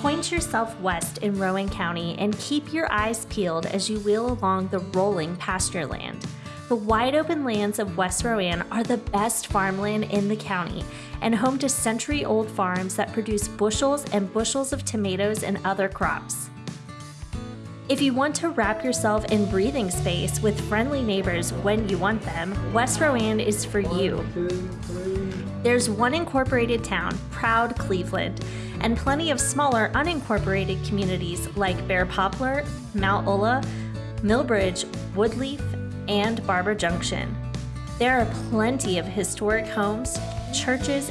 Point yourself west in Rowan County and keep your eyes peeled as you wheel along the rolling pasture land. The wide open lands of West Rowan are the best farmland in the county and home to century old farms that produce bushels and bushels of tomatoes and other crops. If you want to wrap yourself in breathing space with friendly neighbors when you want them, West Rowan is for you. There's one incorporated town, proud Cleveland, and plenty of smaller unincorporated communities like Bear Poplar, Mount Ulla, Millbridge, Woodleaf, and Barber Junction. There are plenty of historic homes, churches,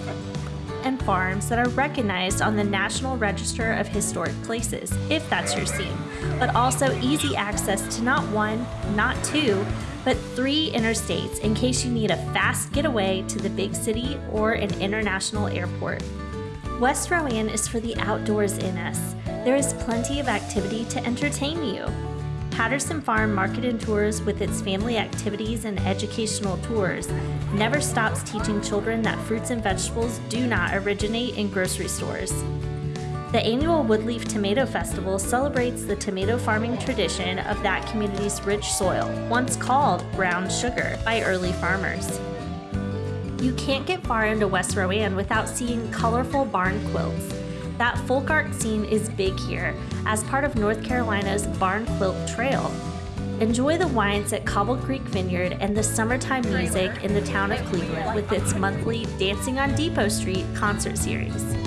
and farms that are recognized on the National Register of Historic Places, if that's your scene, but also easy access to not one, not two, but three interstates in case you need a fast getaway to the big city or an international airport. West Rowan is for the outdoors in us. There is plenty of activity to entertain you. Patterson Farm Market and Tours, with its family activities and educational tours, never stops teaching children that fruits and vegetables do not originate in grocery stores. The annual Woodleaf Tomato Festival celebrates the tomato farming tradition of that community's rich soil, once called brown sugar by early farmers. You can't get far into West Rowan without seeing colorful barn quilts. That folk art scene is big here, as part of North Carolina's Barn Quilt Trail. Enjoy the wines at Cauble Creek Vineyard and the summertime music in the town of Cleveland with its monthly Dancing on Depot Street concert series.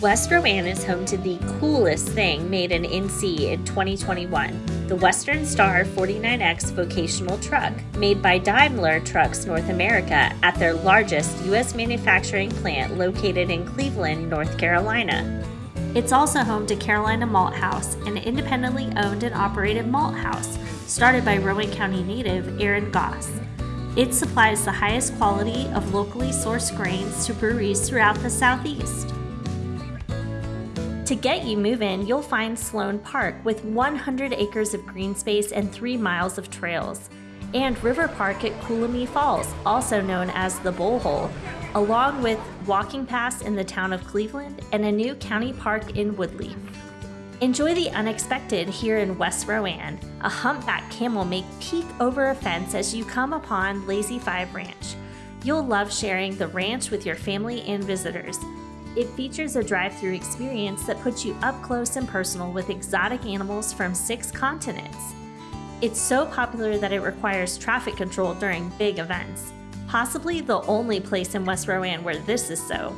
West Rowan is home to the coolest thing made in NC in 2021 the Western Star 49X vocational truck, made by Daimler Trucks North America at their largest U.S. manufacturing plant located in Cleveland, North Carolina. It's also home to Carolina Malt House, an independently owned and operated malt house started by Rowan County native Aaron Goss. It supplies the highest quality of locally sourced grains to breweries throughout the Southeast. To get you moving, you'll find Sloan Park with 100 acres of green space and 3 miles of trails, and River Park at Cooleemee Falls, also known as the Bull Hole, along with walking paths in the town of Cleveland and a new county park in Woodleaf. Enjoy the unexpected here in West Rowan. A humpback camel may peek over a fence as you come upon Lazy Five Ranch. You'll love sharing the ranch with your family and visitors. It features a drive through experience that puts you up close and personal with exotic animals from six continents. It's so popular that it requires traffic control during big events, possibly the only place in West Rowan where this is so.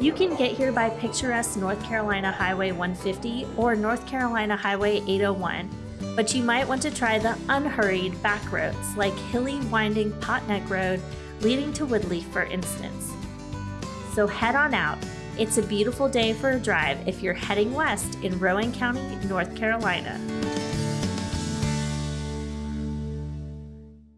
You can get here by picturesque North Carolina Highway 150 or North Carolina Highway 801, but you might want to try the unhurried back roads like hilly, winding Potneck Road leading to Woodleaf, for instance so head on out. It's a beautiful day for a drive if you're heading west in Rowan County, North Carolina.